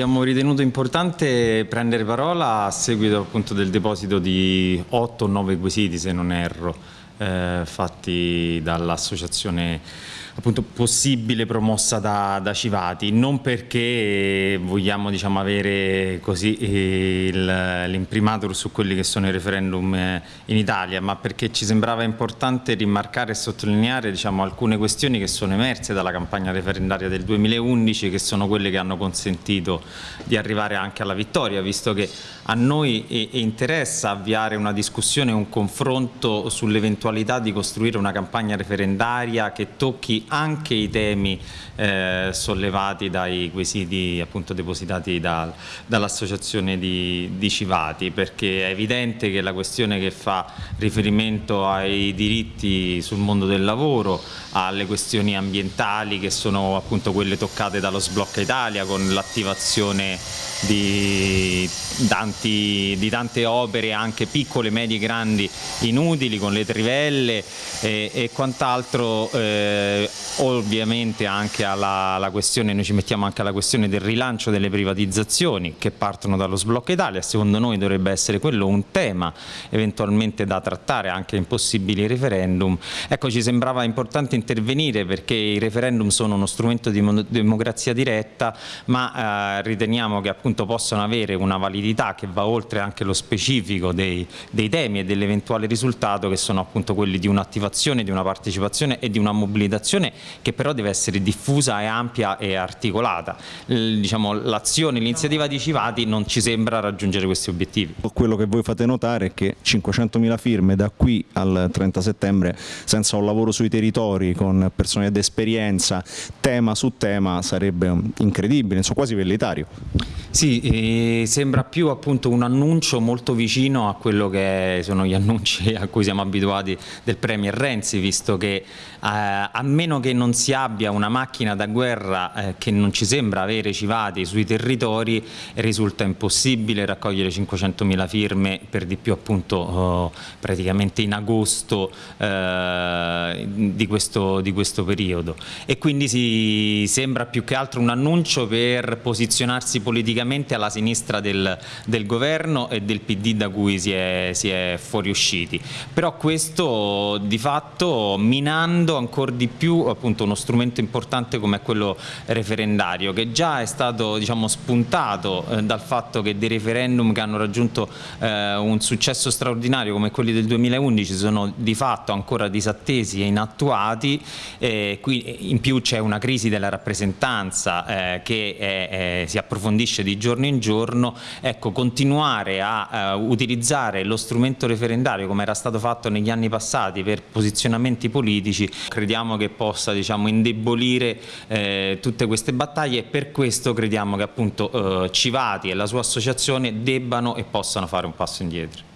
abbiamo ritenuto importante prendere parola a seguito appunto del deposito di 8 o 9 quesiti se non erro eh, fatti dall'associazione appunto possibile promossa da, da, Civati, non perché vogliamo diciamo, avere l'imprimatur su quelli che sono i referendum eh, in Italia, ma perché ci sembrava importante rimarcare e sottolineare diciamo, alcune questioni che sono emerse dalla campagna referendaria del 2011, che sono quelle che hanno consentito di arrivare anche alla vittoria, visto che a noi interessa avviare una discussione, un confronto sull'eventualità di costruire una campagna referendaria che tocchi anche i temi eh, sollevati dai quesiti appunto depositati da, dall'associazione di, di, Civati perché è evidente che la questione che fa riferimento ai diritti sul mondo del lavoro, alle questioni ambientali che sono appunto quelle toccate dallo Sblocca Italia con l'attivazione di, di, tante opere anche piccole, medie, grandi inutili con le trivelle e, e quant'altro eh, ovviamente anche alla, alla, questione, noi ci mettiamo anche alla questione del rilancio delle privatizzazioni che partono dallo sblocco Italia, secondo noi dovrebbe essere quello un tema eventualmente da trattare anche in possibili referendum. Ecco ci sembrava importante intervenire perché i referendum sono uno strumento di democrazia diretta ma eh, riteniamo che appunto possano avere una validità che va oltre anche lo specifico dei, dei temi e dell'eventuale risultato che sono appunto quelli di un'attivazione, di una partecipazione e di una mobilitazione che però deve essere diffusa e ampia e articolata. Diciamo, L'azione, l'iniziativa di Civati non ci sembra raggiungere questi obiettivi. Quello che voi fate notare è che 500.000 firme da qui al 30 settembre senza un lavoro sui territori con persone d'esperienza, tema su tema sarebbe incredibile, insomma quasi vellitario. Sì, sembra più appunto un annuncio molto vicino a quello che sono gli annunci a cui siamo abituati del Premier Renzi, visto che eh, a meno che non si abbia una macchina da guerra eh, che non ci sembra avere civati sui territori, risulta impossibile raccogliere 500.000 firme per di più appunto oh, praticamente in agosto eh, di, questo, di questo periodo e quindi si sembra più che altro un annuncio per posizionarsi politicamente alla sinistra del, del governo e del PD da cui si è, si è fuoriusciti. Però questo di fatto minando ancora di più appunto, uno strumento importante come quello referendario che già è stato diciamo, spuntato eh, dal fatto che dei referendum che hanno raggiunto eh, un successo straordinario come quelli del 2011 sono di fatto ancora disattesi e inattuati, eh, qui in più c'è una crisi della rappresentanza eh, che è, è, si approfondisce di giorno in giorno, ecco, continuare a uh, utilizzare lo strumento referendario come era stato fatto negli anni passati per posizionamenti politici, crediamo che possa diciamo, indebolire eh, tutte queste battaglie e per questo crediamo che appunto eh, Civati e la sua associazione debbano e possano fare un passo indietro.